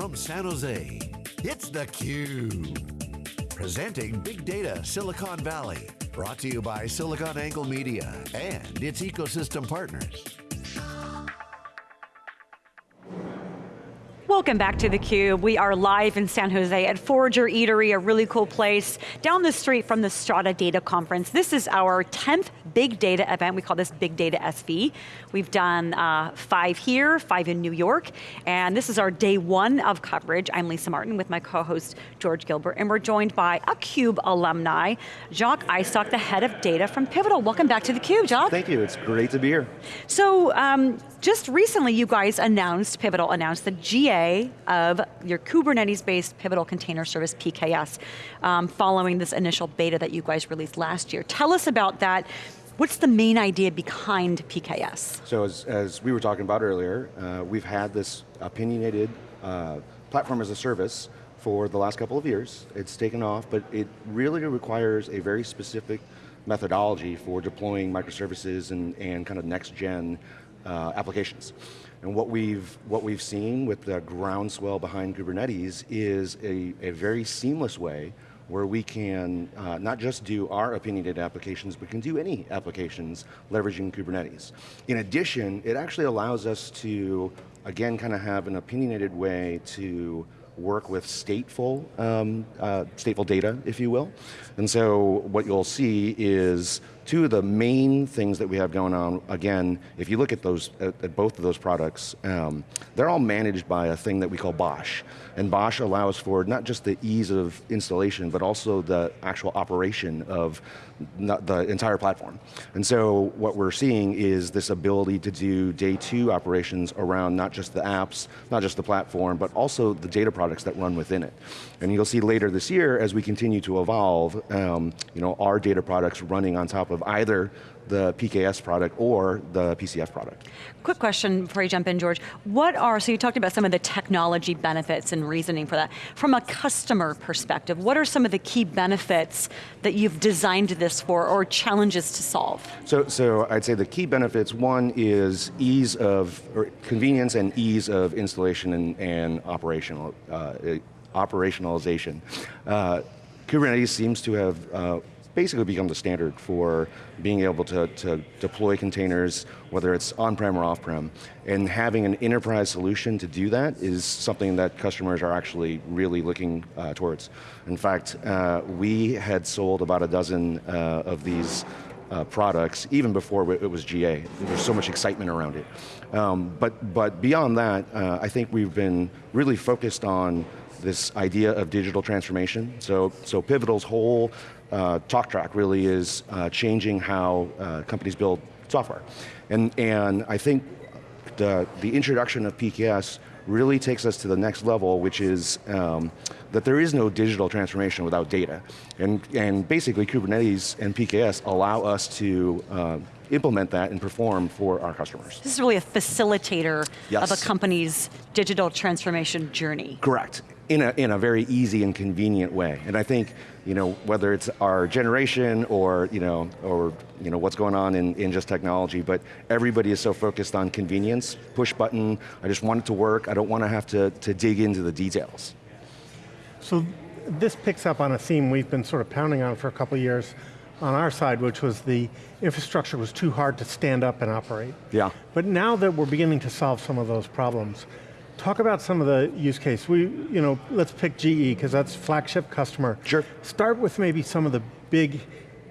from San Jose, it's theCUBE. Presenting Big Data Silicon Valley. Brought to you by SiliconANGLE Media and its ecosystem partners. Welcome back to theCUBE. We are live in San Jose at Forager Eatery, a really cool place, down the street from the Strata Data Conference. This is our 10th big data event. We call this Big Data SV. We've done uh, five here, five in New York, and this is our day one of coverage. I'm Lisa Martin with my co-host George Gilbert, and we're joined by a CUBE alumni, Jacque Istok, the head of data from Pivotal. Welcome back to theCUBE, Jacques. Thank you, it's great to be here. So, um, just recently you guys announced, Pivotal announced the GA of your Kubernetes-based Pivotal Container Service, PKS, um, following this initial beta that you guys released last year. Tell us about that. What's the main idea behind PKS? So as, as we were talking about earlier, uh, we've had this opinionated uh, platform as a service for the last couple of years. It's taken off, but it really requires a very specific methodology for deploying microservices and, and kind of next gen uh, applications. And what we've, what we've seen with the groundswell behind Kubernetes is a, a very seamless way where we can uh, not just do our opinionated applications, but can do any applications leveraging Kubernetes. In addition, it actually allows us to, again, kind of have an opinionated way to work with stateful, um, uh, stateful data, if you will. And so what you'll see is two of the main things that we have going on, again, if you look at those, at, at both of those products, um, they're all managed by a thing that we call BOSH. And BOSH allows for not just the ease of installation, but also the actual operation of the entire platform. And so what we're seeing is this ability to do day two operations around not just the apps, not just the platform, but also the data products that run within it. And you'll see later this year, as we continue to evolve, um, you know, our data products running on top of either the PKS product or the PCF product. Quick question before you jump in, George. What are, so you talked about some of the technology benefits and reasoning for that. From a customer perspective, what are some of the key benefits that you've designed this for or challenges to solve? So, so I'd say the key benefits, one is ease of, or convenience and ease of installation and, and operational, uh, operationalization. Uh, Kubernetes seems to have uh, basically become the standard for being able to, to deploy containers, whether it's on-prem or off-prem. And having an enterprise solution to do that is something that customers are actually really looking uh, towards. In fact, uh, we had sold about a dozen uh, of these uh, products even before it was GA. There's so much excitement around it. Um, but, but beyond that, uh, I think we've been really focused on this idea of digital transformation. So, so Pivotal's whole uh, talk track really is uh, changing how uh, companies build software. And, and I think the, the introduction of PKS really takes us to the next level, which is um, that there is no digital transformation without data. And, and basically Kubernetes and PKS allow us to uh, implement that and perform for our customers. This is really a facilitator yes. of a company's digital transformation journey. Correct, in a, in a very easy and convenient way. And I think, you know, whether it's our generation or, you know, or you know, what's going on in, in just technology, but everybody is so focused on convenience, push button, I just want it to work, I don't want to have to, to dig into the details. So this picks up on a theme we've been sort of pounding on for a couple years, on our side, which was the infrastructure was too hard to stand up and operate. Yeah. But now that we're beginning to solve some of those problems, talk about some of the use case. We, you know, let's pick GE, because that's flagship customer. Sure. Start with maybe some of the big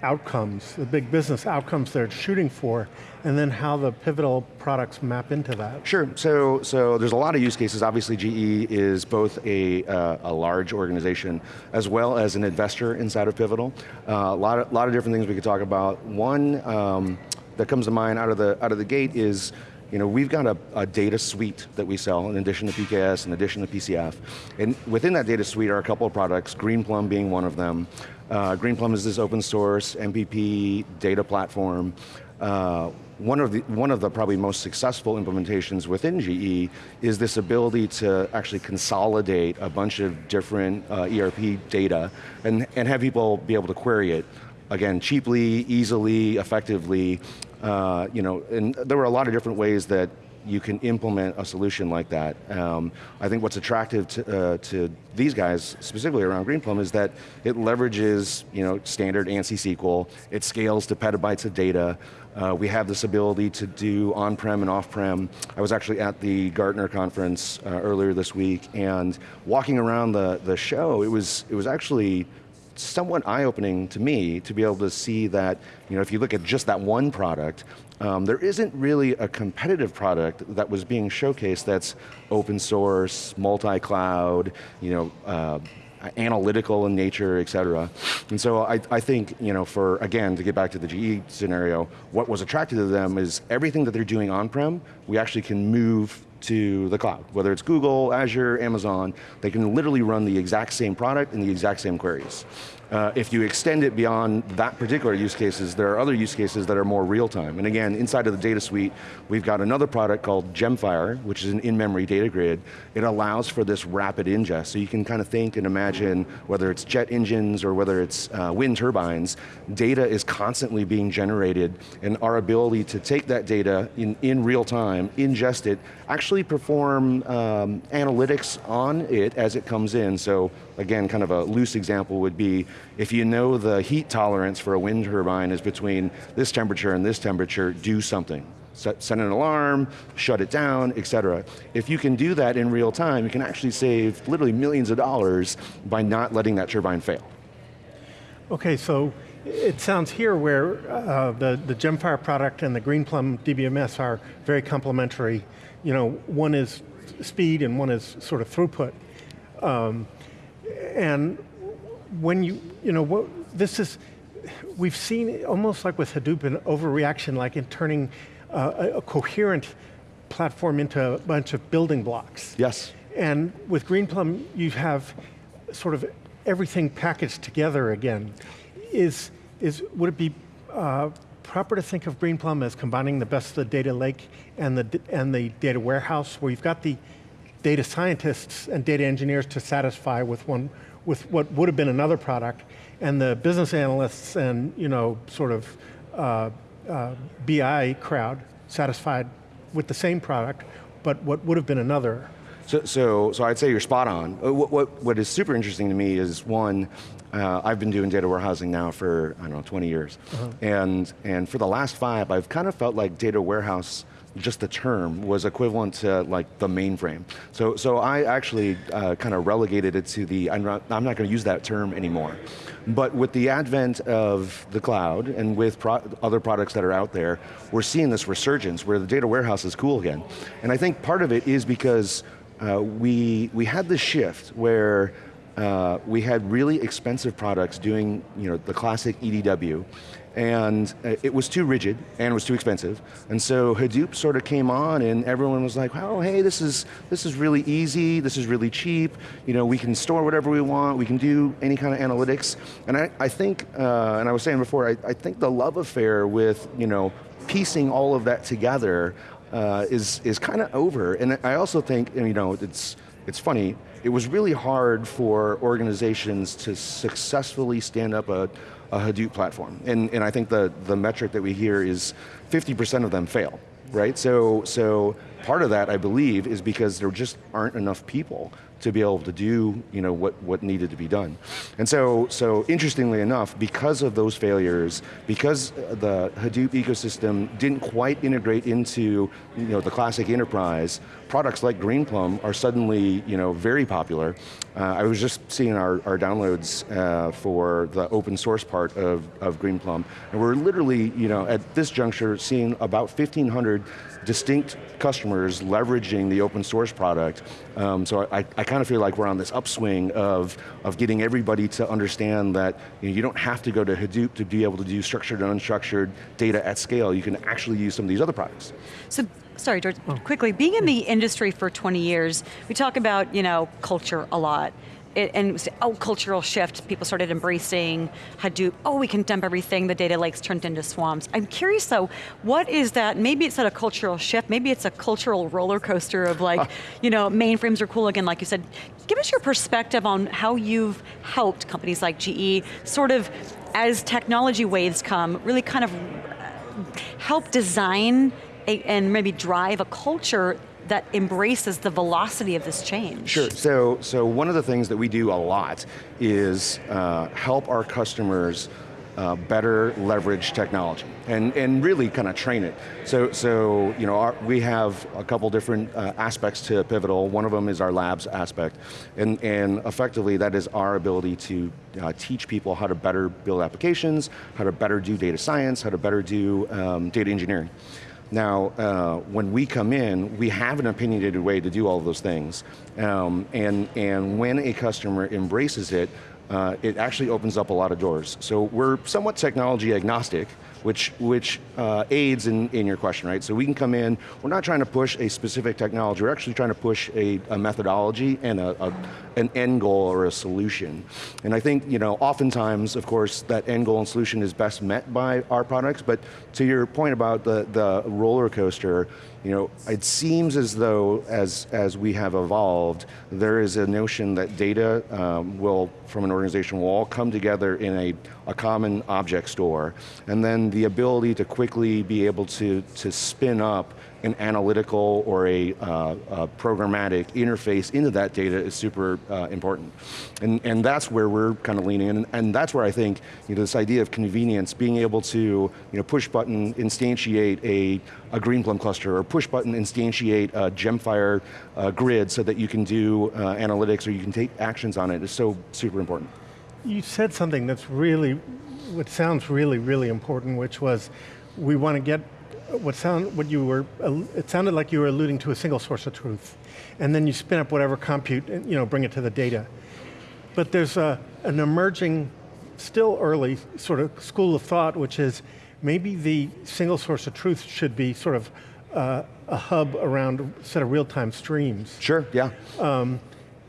outcomes, the big business outcomes they're shooting for, and then how the pivotal products map into that. Sure, so, so there's a lot of use cases. Obviously GE is both a, uh, a large organization as well as an investor inside of Pivotal. Uh, a lot of, lot of different things we could talk about. One um, that comes to mind out of the, out of the gate is you know, we've got a, a, data suite that we sell in addition to PKS, in addition to PCF. And within that data suite are a couple of products, Greenplum being one of them. Uh, Greenplum is this open source MPP data platform. Uh, one of the one of the probably most successful implementations within GE is this ability to actually consolidate a bunch of different uh, ERP data and, and have people be able to query it again, cheaply, easily, effectively, uh, you know, and there were a lot of different ways that you can implement a solution like that. Um, I think what's attractive to, uh, to these guys, specifically around Greenplum, is that it leverages you know, standard ANSI SQL, it scales to petabytes of data, uh, we have this ability to do on-prem and off-prem. I was actually at the Gartner conference uh, earlier this week, and walking around the, the show, it was, it was actually somewhat eye-opening to me to be able to see that, you know, if you look at just that one product, um, there isn't really a competitive product that was being showcased that's open source, multi-cloud, you know, uh, analytical in nature, et cetera. And so I, I think, you know, for, again, to get back to the GE scenario, what was attractive to them is everything that they're doing on-prem, we actually can move to the cloud. Whether it's Google, Azure, Amazon, they can literally run the exact same product and the exact same queries. Uh, if you extend it beyond that particular use cases, there are other use cases that are more real time. And again, inside of the data suite, we've got another product called Gemfire, which is an in-memory data grid. It allows for this rapid ingest. So you can kind of think and imagine whether it's jet engines or whether it's uh, wind turbines, data is constantly being generated and our ability to take that data in, in real time, ingest it, actually perform um, analytics on it as it comes in. So again, kind of a loose example would be, if you know the heat tolerance for a wind turbine is between this temperature and this temperature, do something. Set, set an alarm, shut it down, et cetera. If you can do that in real time, you can actually save literally millions of dollars by not letting that turbine fail. Okay, so it sounds here where uh, the, the Gemfire product and the Greenplum DBMS are very complementary. You know, one is speed and one is sort of throughput. Um, and when you, you know, what, this is, we've seen almost like with Hadoop an overreaction, like in turning uh, a, a, coherent platform into a bunch of building blocks. Yes. And with Greenplum, you have sort of everything packaged together again. Is, is, would it be uh, proper to think of Greenplum as combining the best of the data lake and the, and the data warehouse, where you've got the data scientists and data engineers to satisfy with one, with what would have been another product, and the business analysts and you know sort of uh, uh, BI crowd satisfied with the same product, but what would have been another. So, so, so I'd say you're spot on. Uh, what, what, what is super interesting to me is one, uh, I've been doing data warehousing now for, I don't know, 20 years. Uh -huh. And, and for the last five, I've kind of felt like data warehouse just the term was equivalent to like the mainframe. So, so I actually uh, kind of relegated it to the, I'm not, I'm not going to use that term anymore. But with the advent of the cloud and with pro other products that are out there, we're seeing this resurgence where the data warehouse is cool again. And I think part of it is because uh, we, we had this shift where uh, we had really expensive products doing you know, the classic EDW, and uh, it was too rigid and it was too expensive. And so Hadoop sort of came on and everyone was like, oh, hey, this is, this is really easy, this is really cheap, you know, we can store whatever we want, we can do any kind of analytics. And I, I think, uh, and I was saying before, I, I think the love affair with, you know, piecing all of that together uh, is, is kind of over. And I also think, you know, it's, it's funny, it was really hard for organizations to successfully stand up a, a Hadoop platform. And, and I think the, the metric that we hear is 50% of them fail, right? So, so part of that, I believe, is because there just aren't enough people to be able to do you know, what, what needed to be done. And so, so interestingly enough, because of those failures, because the Hadoop ecosystem didn't quite integrate into you know, the classic enterprise, products like Greenplum are suddenly you know, very popular. Uh, I was just seeing our, our downloads uh, for the open source part of, of Greenplum, and we're literally, you know, at this juncture, seeing about 1,500 distinct customers leveraging the open source product. Um, so I, I kind of feel like we're on this upswing of, of getting everybody to understand that you, know, you don't have to go to Hadoop to be able to do structured and unstructured data at scale. You can actually use some of these other products. So sorry, George, oh. quickly, being in the industry for 20 years, we talk about, you know, culture a lot it, and it was, oh, cultural shift, people started embracing Hadoop, oh, we can dump everything, the data lakes turned into swamps. I'm curious though, what is that, maybe it's not a cultural shift, maybe it's a cultural roller coaster of like, you know, mainframes are cool again, like you said. Give us your perspective on how you've helped companies like GE sort of, as technology waves come, really kind of uh, help design a, and maybe drive a culture that embraces the velocity of this change? Sure, so, so one of the things that we do a lot is uh, help our customers uh, better leverage technology and, and really kind of train it. So, so you know, our, we have a couple different uh, aspects to Pivotal. One of them is our labs aspect. And, and effectively that is our ability to uh, teach people how to better build applications, how to better do data science, how to better do um, data engineering. Now, uh, when we come in, we have an opinionated way to do all those things. Um, and, and when a customer embraces it, uh, it actually opens up a lot of doors. So we're somewhat technology agnostic, which, which uh, aids in, in your question, right? So we can come in, we're not trying to push a specific technology, we're actually trying to push a, a methodology and a, a, an end goal or a solution. And I think, you know, oftentimes, of course, that end goal and solution is best met by our products, but to your point about the, the roller coaster, you know, it seems as though as, as we have evolved, there is a notion that data um, will, from an organization, will all come together in a, a common object store, and then the ability to quickly be able to, to spin up an analytical or a, uh, a programmatic interface into that data is super uh, important. And, and that's where we're kind of leaning in, and, and that's where I think you know, this idea of convenience, being able to you know, push button instantiate a, a Greenplum cluster, or push button instantiate a Gemfire uh, grid so that you can do uh, analytics or you can take actions on it is so super important. You said something that's really, what sounds really, really important, which was we want to get what sound what you were it sounded like you were alluding to a single source of truth, and then you spin up whatever compute and you know bring it to the data. But there's a, an emerging, still early sort of school of thought, which is maybe the single source of truth should be sort of uh, a hub around a set of real-time streams. Sure, yeah. Um,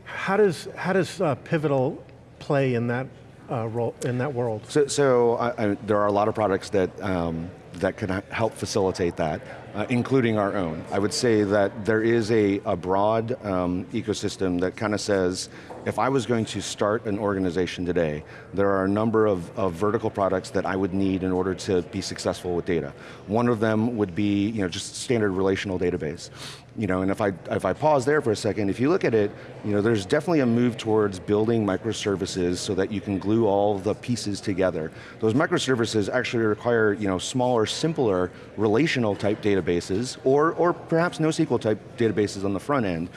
how does how does uh, Pivotal play in that uh, role in that world? So, so I, I, there are a lot of products that um, that can help facilitate that, uh, including our own. I would say that there is a, a broad um, ecosystem that kind of says, if I was going to start an organization today, there are a number of, of, vertical products that I would need in order to be successful with data. One of them would be you know, just standard relational database. You know, and if I, if I pause there for a second, if you look at it, you know, there's definitely a move towards building microservices so that you can glue all the pieces together. Those microservices actually require you know, smaller, simpler relational type databases, or, or perhaps NoSQL type databases on the front end.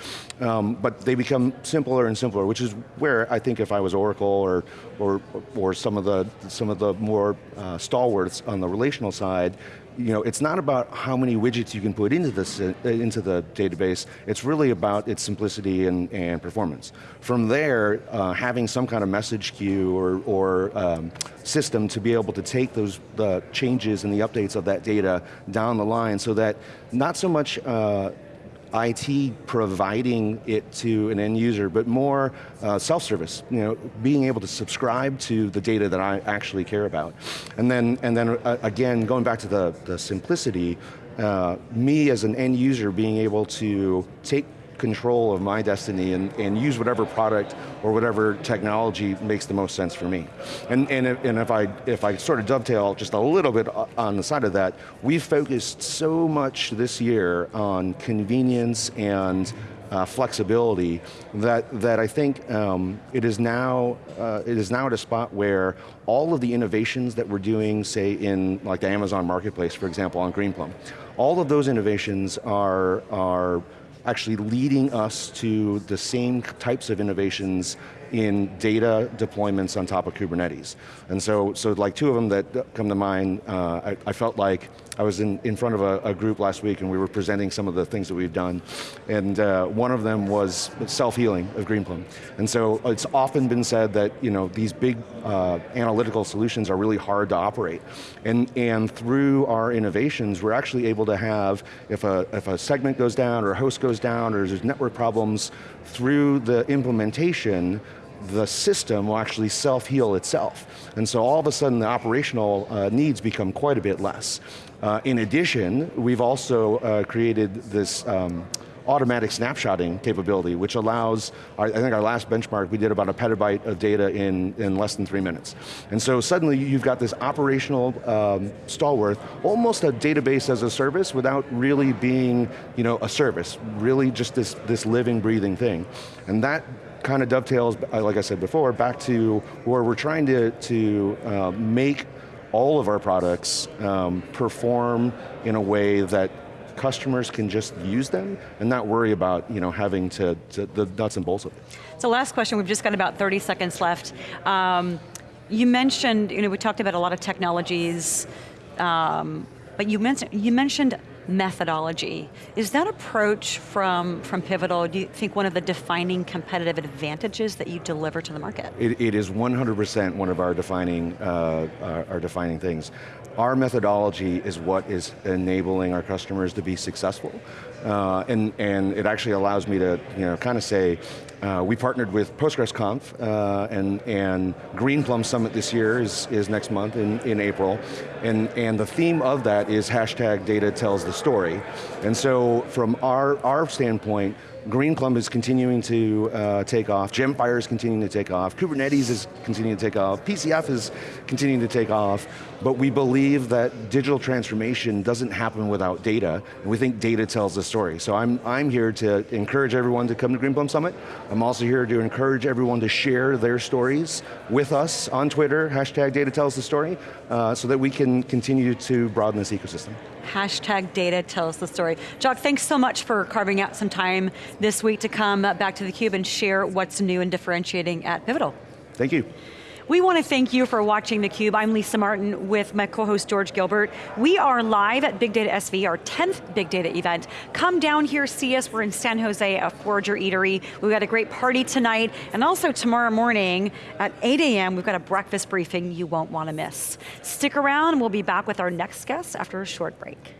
Um, but they become simpler and simpler, which is where I think if I was Oracle or, or, or some, of the, some of the more uh, stalwarts on the relational side, you know, it's not about how many widgets you can put into, this, uh, into the database, it's really about its simplicity and, and performance. From there, uh, having some kind of message queue or, or um, system to be able to take those the changes and the updates of that data down the line so that not so much uh, IT providing it to an end user, but more uh, self-service, you know, being able to subscribe to the data that I actually care about. And then, and then uh, again, going back to the, the simplicity, uh, me as an end user being able to take control of my destiny and, and use whatever product or whatever technology makes the most sense for me. And, and, if, and if, I, if I sort of dovetail just a little bit on the side of that, we've focused so much this year on convenience and uh, flexibility that, that I think um, it, is now, uh, it is now at a spot where all of the innovations that we're doing, say in like the Amazon Marketplace, for example, on Greenplum, all of those innovations are, are actually leading us to the same types of innovations in data deployments on top of Kubernetes. And so, so like two of them that come to mind, uh, I, I, felt like I was in, in front of a, a, group last week and we were presenting some of the things that we've done. And uh, one of them was self-healing of Greenplum. And so it's often been said that you know, these big uh, analytical solutions are really hard to operate. And, and through our innovations, we're actually able to have, if a, if a segment goes down or a host goes down or there's network problems, through the implementation, the system will actually self-heal itself. And so all of a sudden the operational uh, needs become quite a bit less. Uh, in addition, we've also uh, created this um, automatic snapshotting capability, which allows, I think our last benchmark, we did about a petabyte of data in, in less than three minutes. And so suddenly you've got this operational um, stalwart, almost a database as a service without really being you know, a service, really just this, this living, breathing thing. And that kind of dovetails, uh, like I said before, back to where we're trying to, to uh, make all of our products um, perform in a way that customers can just use them and not worry about you know, having to, to the nuts and bolts of it. So last question, we've just got about 30 seconds left. Um, you mentioned, you know, we talked about a lot of technologies, um, but you mentioned, you mentioned methodology. Is that approach from, from Pivotal, do you think one of the defining competitive advantages that you deliver to the market? it, it is 100% one of our defining, uh, our, our defining things. Our methodology is what is enabling our customers to be successful. Uh, and, and it actually allows me to you know, kind of say, uh, we partnered with PostgresConf uh, and, and Greenplum Summit this year is, is next month in, in April. And, and the theme of that is hashtag data tells the story. And so from our, our standpoint, Greenplum is continuing to uh, take off, Gemfire is continuing to take off, Kubernetes is continuing to take off, PCF is continuing to take off, but we believe that digital transformation doesn't happen without data, and we think data tells the story. So I'm, I'm here to encourage everyone to come to Green Greenplum Summit. I'm also here to encourage everyone to share their stories with us on Twitter, hashtag data tells the story, uh, so that we can continue to broaden this ecosystem. Hashtag data tells the story. Jock, thanks so much for carving out some time this week to come back to theCUBE and share what's new and differentiating at Pivotal. Thank you. We want to thank you for watching theCUBE. I'm Lisa Martin with my co-host George Gilbert. We are live at Big Data SV, our 10th Big Data event. Come down here, see us. We're in San Jose at Forager Eatery. We've got a great party tonight, and also tomorrow morning at 8 a.m., we've got a breakfast briefing you won't want to miss. Stick around, we'll be back with our next guest after a short break.